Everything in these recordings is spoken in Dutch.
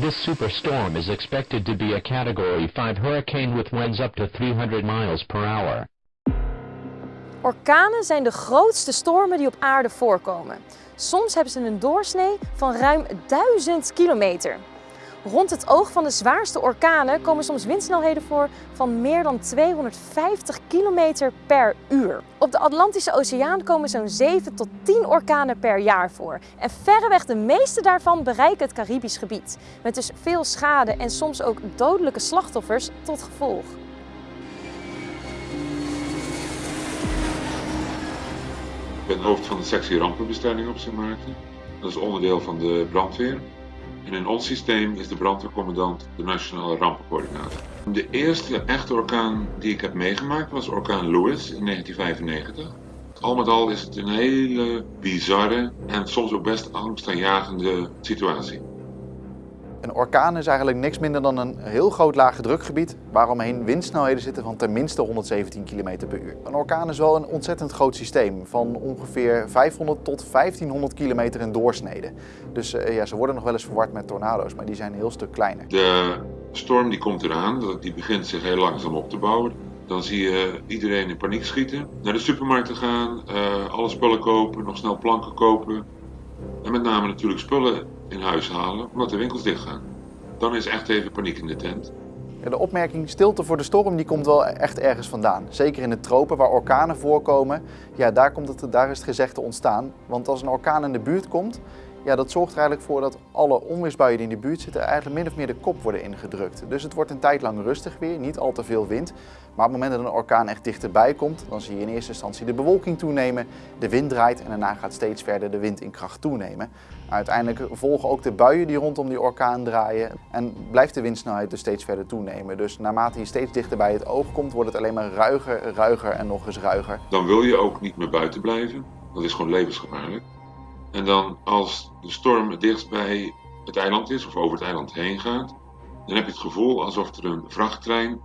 This superstorm is expected to be a Category 5 hurricane with winds up to 300 miles per hour. Orkanen zijn de grootste stormen die op aarde voorkomen. Soms hebben ze een doorsnee van ruim 1000 kilometer. Rond het oog van de zwaarste orkanen komen soms windsnelheden voor van meer dan 250 km per uur. Op de Atlantische Oceaan komen zo'n 7 tot 10 orkanen per jaar voor. En verreweg de meeste daarvan bereiken het Caribisch gebied. Met dus veel schade en soms ook dodelijke slachtoffers tot gevolg. Ik ben hoofd van de sectie rampenbestrijding op Sint Maarten. Dat is onderdeel van de brandweer. En in ons systeem is de brandweercommandant de nationale rampencoördinator. De eerste echte orkaan die ik heb meegemaakt was orkaan Lewis in 1995. Al met al is het een hele bizarre en soms ook best angstaanjagende situatie. Een orkaan is eigenlijk niks minder dan een heel groot lage drukgebied waaromheen windsnelheden zitten van tenminste 117 km per uur. Een orkaan is wel een ontzettend groot systeem van ongeveer 500 tot 1500 km in doorsnede. Dus uh, ja, ze worden nog wel eens verward met tornado's, maar die zijn een heel stuk kleiner. De storm die komt eraan, die begint zich heel langzaam op te bouwen. Dan zie je iedereen in paniek schieten, naar de supermarkt gaan, uh, alle spullen kopen, nog snel planken kopen. En met name natuurlijk spullen in huis halen, omdat de winkels dicht gaan. Dan is echt even paniek in de tent. De opmerking stilte voor de storm die komt wel echt ergens vandaan. Zeker in de tropen waar orkanen voorkomen, ja, daar, komt het, daar is het gezegde ontstaan. Want als een orkaan in de buurt komt, ja, dat zorgt er eigenlijk voor dat alle onweersbuien die in de buurt zitten eigenlijk min of meer de kop worden ingedrukt. Dus het wordt een tijd lang rustig weer, niet al te veel wind. Maar op het moment dat een orkaan echt dichterbij komt, dan zie je in eerste instantie de bewolking toenemen, de wind draait en daarna gaat steeds verder de wind in kracht toenemen. Uiteindelijk volgen ook de buien die rondom die orkaan draaien en blijft de windsnelheid dus steeds verder toenemen. Dus naarmate je steeds dichter bij het oog komt, wordt het alleen maar ruiger, ruiger en nog eens ruiger. Dan wil je ook niet meer buiten blijven, dat is gewoon levensgevaarlijk. En dan als de storm het dichtst bij het eiland is of over het eiland heen gaat, dan heb je het gevoel alsof er een vrachttrein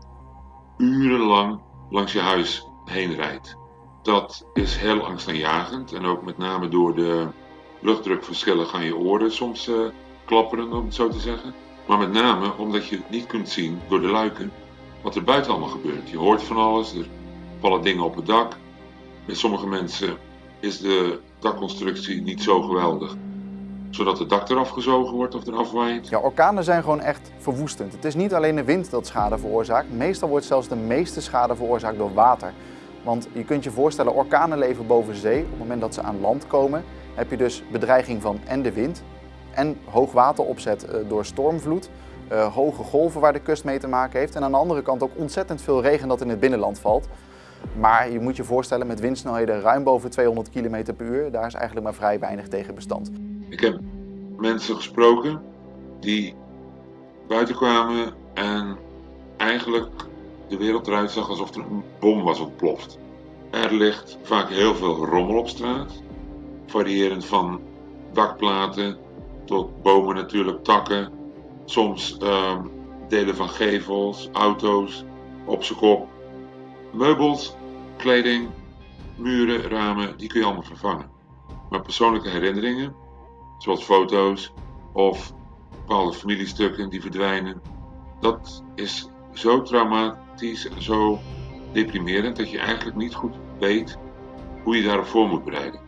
urenlang langs je huis heen rijdt. Dat is heel angstaanjagend en ook met name door de luchtdrukverschillen gaan je oren soms uh, klapperen, om het zo te zeggen. Maar met name omdat je niet kunt zien door de luiken wat er buiten allemaal gebeurt. Je hoort van alles, er vallen dingen op het dak. Bij sommige mensen is de dakconstructie niet zo geweldig. Zodat het dak eraf gezogen wordt of eraf waait. Ja, orkanen zijn gewoon echt verwoestend. Het is niet alleen de wind dat schade veroorzaakt. Meestal wordt zelfs de meeste schade veroorzaakt door water. Want je kunt je voorstellen, orkanen leven boven zee. Op het moment dat ze aan land komen, heb je dus bedreiging van en de wind en hoogwateropzet eh, door stormvloed. Uh, hoge golven waar de kust mee te maken heeft. En aan de andere kant ook ontzettend veel regen dat in het binnenland valt. Maar je moet je voorstellen met windsnelheden ruim boven 200 km per uur, daar is eigenlijk maar vrij weinig tegen bestand. Ik heb mensen gesproken die buiten kwamen en eigenlijk de wereld eruit zag alsof er een bom was ontploft. Er ligt vaak heel veel rommel op straat, variërend van dakplaten tot bomen natuurlijk, takken, soms uh, delen van gevels, auto's, op zijn kop. Meubels, kleding, muren, ramen, die kun je allemaal vervangen. Maar persoonlijke herinneringen, zoals foto's of bepaalde familiestukken die verdwijnen, dat is zo traumatisch en zo deprimerend dat je eigenlijk niet goed weet hoe je daarop voor moet bereiden.